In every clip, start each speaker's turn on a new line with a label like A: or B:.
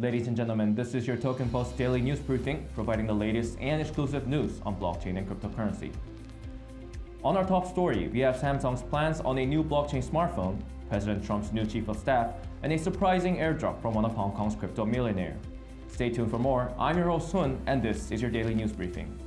A: Ladies and gentlemen, this is your Token Post daily news briefing, providing the latest and exclusive news on blockchain and cryptocurrency. On our top story, we have Samsung's plans on a new blockchain smartphone, President Trump's new chief of staff, and a surprising airdrop from one of Hong Kong's crypto millionaire. Stay tuned for more. I'm your host Sun, and this is your daily news briefing.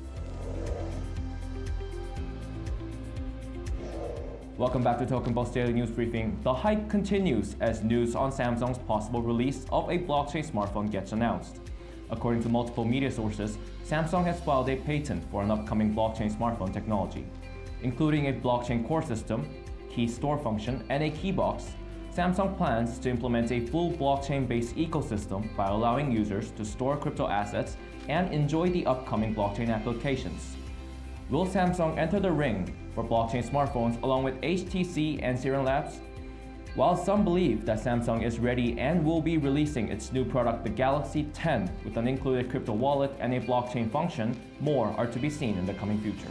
A: Welcome back to Token Post Daily News Briefing. The hype continues as news on Samsung's possible release of a blockchain smartphone gets announced. According to multiple media sources, Samsung has filed a patent for an upcoming blockchain smartphone technology. Including a blockchain core system, key store function, and a key box, Samsung plans to implement a full blockchain-based ecosystem by allowing users to store crypto assets and enjoy the upcoming blockchain applications. Will Samsung enter the ring for blockchain smartphones along with HTC and Sirin Labs? While some believe that Samsung is ready and will be releasing its new product, the Galaxy 10, with an included crypto wallet and a blockchain function, more are to be seen in the coming future.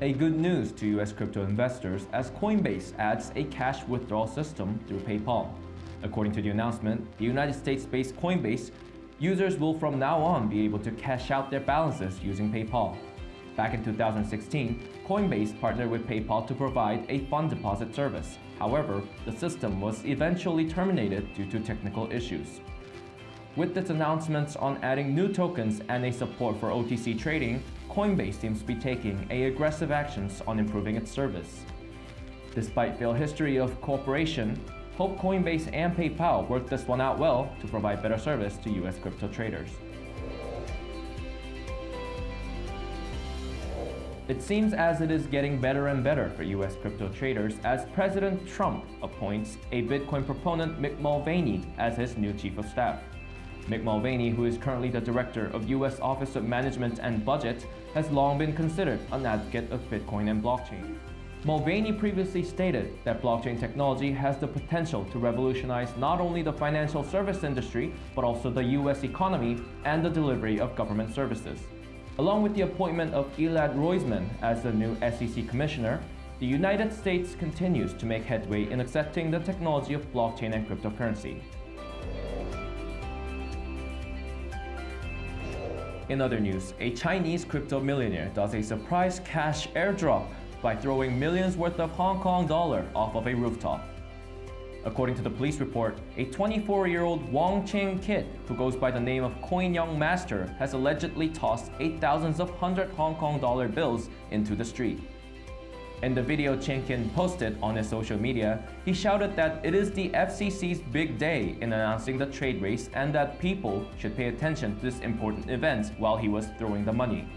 A: A good news to US crypto investors as Coinbase adds a cash withdrawal system through PayPal. According to the announcement, the United States-based Coinbase Users will from now on be able to cash out their balances using PayPal. Back in 2016, Coinbase partnered with PayPal to provide a fund deposit service. However, the system was eventually terminated due to technical issues. With its announcements on adding new tokens and a support for OTC trading, Coinbase seems to be taking a aggressive actions on improving its service. Despite failed history of cooperation, Hope Coinbase and PayPal work this one out well to provide better service to US crypto traders. It seems as it is getting better and better for US crypto traders as President Trump appoints a Bitcoin proponent Mick Mulvaney as his new chief of staff. Mick Mulvaney, who is currently the director of US Office of Management and Budget, has long been considered an advocate of Bitcoin and blockchain. Mulvaney previously stated that blockchain technology has the potential to revolutionize not only the financial service industry, but also the US economy and the delivery of government services. Along with the appointment of Elad Roisman as the new SEC commissioner, the United States continues to make headway in accepting the technology of blockchain and cryptocurrency. In other news, a Chinese crypto millionaire does a surprise cash airdrop by throwing millions worth of Hong Kong dollar off of a rooftop. According to the police report, a 24-year-old Wong Ching Kit who goes by the name of Coin Young Master has allegedly tossed eight thousands of 100 Hong Kong dollar bills into the street. In the video Ching Kit posted on his social media, he shouted that it is the FCC's big day in announcing the trade race and that people should pay attention to this important event while he was throwing the money.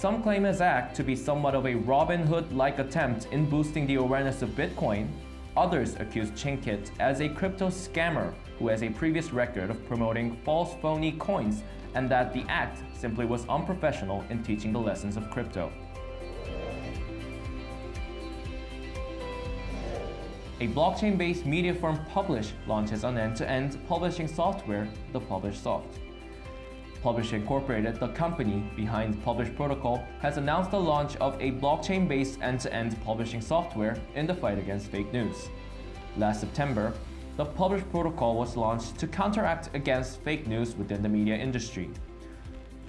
A: Some claim his act to be somewhat of a Robin Hood-like attempt in boosting the awareness of Bitcoin. Others accuse Ching Kit as a crypto scammer who has a previous record of promoting false phony coins and that the act simply was unprofessional in teaching the lessons of crypto. A blockchain-based media firm Publish launches an end-to-end -end publishing software, the PublishSoft. Publish Incorporated, the company behind Publish Protocol, has announced the launch of a blockchain-based end-to-end publishing software in the fight against fake news. Last September, the Publish Protocol was launched to counteract against fake news within the media industry.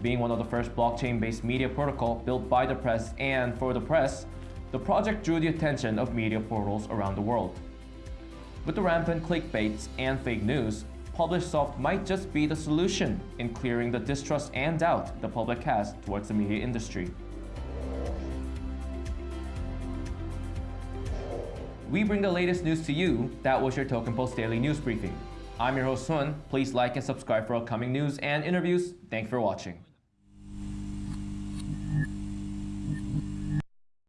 A: Being one of the first blockchain-based media protocol built by the press and for the press, the project drew the attention of media portals around the world. With the rampant clickbaits and fake news, PublishSoft might just be the solution in clearing the distrust and doubt the public has towards the media industry. We bring the latest news to you. That was your Token Post Daily News Briefing. I'm your host Sun. Please like and subscribe for upcoming news and interviews. Thanks for watching.